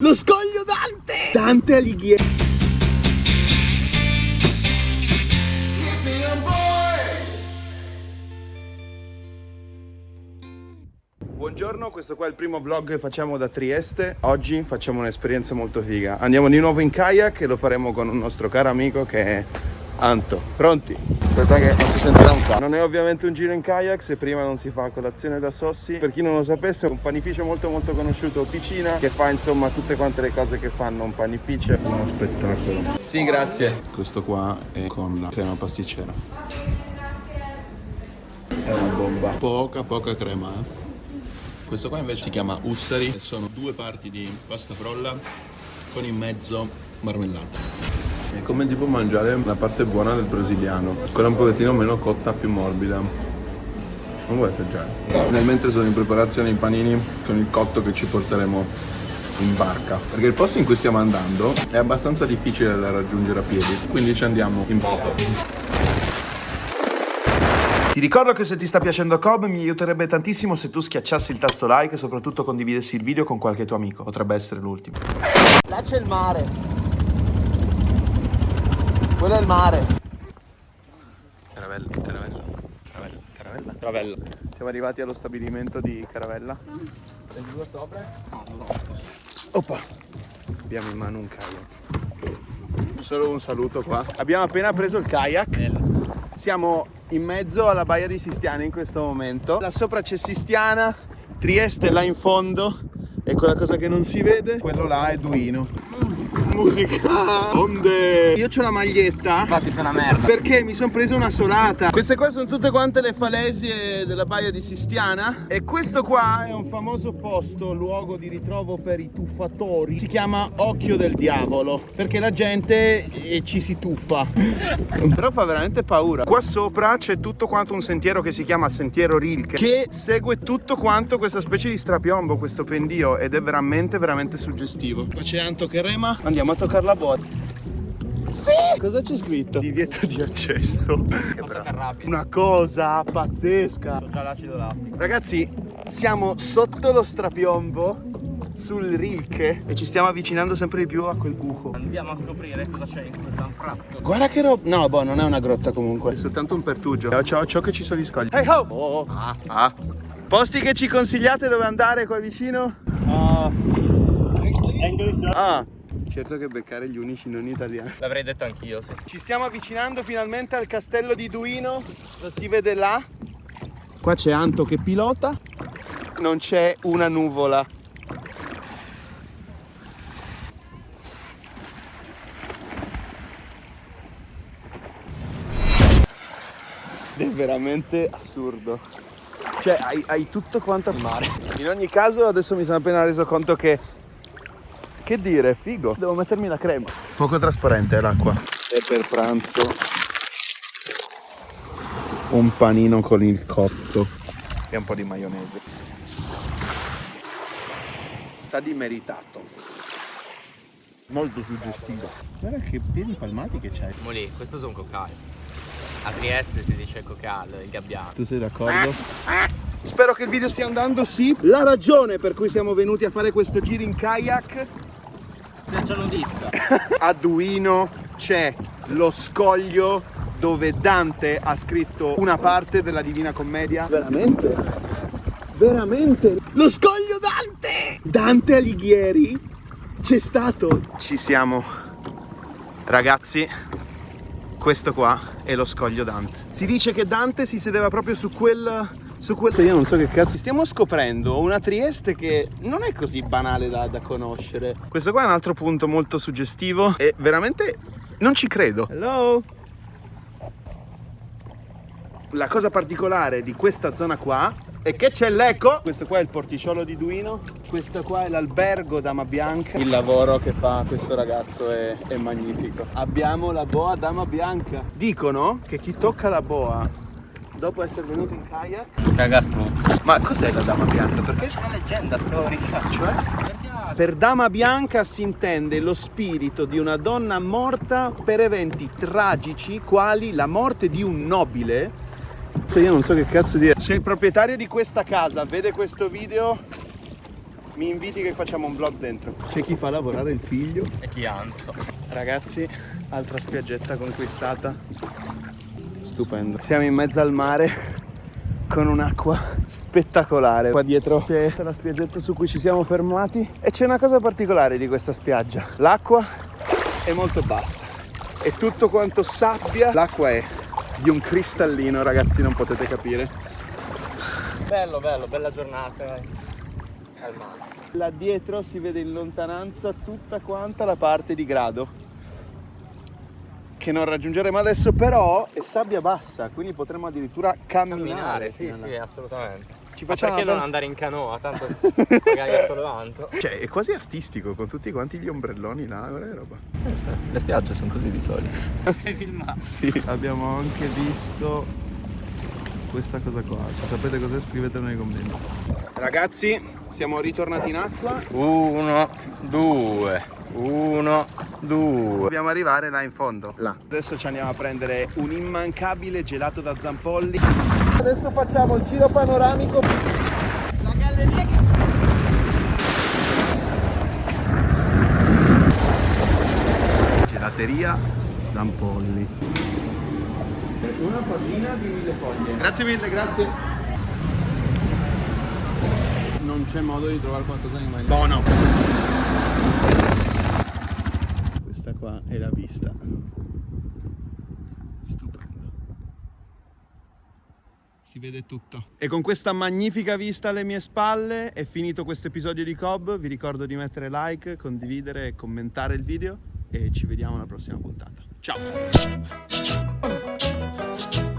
Lo scoglio Dante! Dante Alighieri! Buongiorno, questo qua è il primo vlog che facciamo da Trieste. Oggi facciamo un'esperienza molto figa. Andiamo di nuovo in kayak e lo faremo con un nostro caro amico che è Anto. Pronti? Aspetta che non si sentirà un po'. Non è ovviamente un giro in kayak se prima non si fa colazione da Sossi. Per chi non lo sapesse è un panificio molto molto conosciuto Ticina che fa insomma tutte quante le cose che fanno un panificio. Uno spettacolo. Sì, grazie. Questo qua è con la crema pasticcera. È una bomba. Poca poca crema, eh. Questo qua invece si chiama Ussari sono due parti di pasta frolla con in mezzo marmellata. È come tipo mangiare la parte buona del brasiliano, quella un pochettino meno cotta, più morbida. Non vuoi assaggiare? Nel mentre sono in preparazione i panini con il cotto che ci porteremo in barca perché il posto in cui stiamo andando è abbastanza difficile da raggiungere a piedi quindi ci andiamo in moto ti ricordo che se ti sta piacendo Cobb mi aiuterebbe tantissimo se tu schiacciassi il tasto like e soprattutto condividessi il video con qualche tuo amico. Potrebbe essere l'ultimo. Là c'è il mare. Quello è il mare. Caravella, caravella, caravella, caravella. Caravella. Siamo arrivati allo stabilimento di Caravella. 22 ottobre? No, no. Oppa. Abbiamo in mano un kayak. Solo un saluto qua. Abbiamo appena preso il kayak. Bello. Siamo in mezzo alla baia di Sistiana in questo momento. Là sopra c'è Sistiana, Trieste là in fondo e quella cosa che non si vede, quello là è Duino. Musica! Onde! Io ho la maglietta Infatti sei una merda. perché mi sono preso una solata. Queste qua sono tutte quante le falesie della baia di Sistiana e questo qua è un famoso posto, luogo di ritrovo per i tuffatori. Si chiama Occhio del Diavolo perché la gente eh, ci si tuffa. Però fa veramente paura. Qua sopra c'è tutto quanto un sentiero che si chiama Sentiero Rilke che segue tutto quanto questa specie di strapiombo, questo pendio ed è veramente veramente suggestivo. Qua c'è Anto che rema, andiamo a toccare la botta. Sì! Cosa c'è scritto? Divieto di accesso. Che. Una cosa pazzesca. Ragazzi, siamo sotto lo strapiombo sul Rilke e ci stiamo avvicinando sempre di più a quel buco. Andiamo a scoprire cosa c'è in quel tanfratto. Guarda che roba. No, boh, non è una grotta comunque. È soltanto un pertugio. Ciao, ciao, ciao che ci sono gli scogli. Hey ho! Oh. Ah, ah. Posti che ci consigliate dove andare qua vicino? Ah, certo che beccare gli unici non italiani. L'avrei detto anch'io, sì. Ci stiamo avvicinando finalmente al castello di Duino, lo si vede là. Qua c'è Anto che pilota, non c'è una nuvola. È veramente assurdo. Cioè, hai, hai tutto quanto al mare. In ogni caso, adesso mi sono appena reso conto che che dire, figo. Devo mettermi la crema. Poco trasparente l'acqua. E per pranzo un panino con il cotto e un po' di maionese. Sta di meritato. Molto suggestivo. Guarda che piedi palmati che c'hai. Mo lì, questo sono cocali. A Trieste si dice cocal, il gabbiano. Tu sei d'accordo? Spero che il video stia andando, sì. La ragione per cui siamo venuti a fare questo giro in kayak Spiaggia nudista. a Duino c'è lo scoglio dove Dante ha scritto una parte della Divina Commedia. Veramente? Veramente? Lo scoglio Dante! Dante Alighieri c'è stato. Ci siamo. Ragazzi, questo qua è lo scoglio Dante. Si dice che Dante si sedeva proprio su quel... Su quel... Io non so che cazzo. Stiamo scoprendo una Trieste che non è così banale da, da conoscere. Questo qua è un altro punto molto suggestivo e veramente non ci credo. Hello? La cosa particolare di questa zona qua è che c'è l'eco. Questo qua è il porticciolo di Duino. Questo qua è l'albergo Dama Bianca. Il lavoro che fa questo ragazzo è, è magnifico. Abbiamo la boa Dama Bianca. Dicono che chi tocca la boa dopo essere venuto in kayak Caga spruzzo. ma cos'è la dama bianca? Perché? C'è una leggenda storica. Cioè? Per dama bianca si intende lo spirito di una donna morta per eventi tragici quali la morte di un nobile. Se io non so che cazzo dire. Se il proprietario di questa casa vede questo video, mi inviti che facciamo un vlog dentro. C'è chi fa lavorare il figlio. E chi altro? Ragazzi, altra spiaggetta conquistata. Stupendo. Siamo in mezzo al mare con un'acqua spettacolare. Qua dietro c'è la spiaggetta su cui ci siamo fermati e c'è una cosa particolare di questa spiaggia. L'acqua è molto bassa. È tutto quanto sabbia. L'acqua è di un cristallino, ragazzi, non potete capire. Bello, bello, bella giornata eh. al mare. Là dietro si vede in lontananza tutta quanta la parte di grado che non raggiungeremo adesso però è sabbia bassa quindi potremo addirittura camminare, Camminare, sì, sì, assolutamente. ci Ma facciamo perché non andare in canoa? Tanto magari è solo tanto. cioè è quasi artistico con tutti quanti gli ombrelloni là guarda che roba Le spiagge sono così di solito. Sei filmato. sì abbiamo anche visto questa cosa qua se sapete cos'è scrivetelo nei commenti ragazzi siamo ritornati in acqua Uno, due, uno, due. Dobbiamo arrivare là in fondo. Là. Adesso ci andiamo a prendere un immancabile gelato da Zampolli. Adesso facciamo il giro panoramico. La galleria Gelateria Zampolli. Una pallina di mille foglie. Grazie mille, grazie. Non c'è modo di trovare qualcosa di mangiare. Buono. Questa qua è la vista. Stupendo. Si vede tutto. E con questa magnifica vista alle mie spalle è finito questo episodio di Cobb. Vi ricordo di mettere like, condividere e commentare il video e ci vediamo alla prossima puntata. Ciao!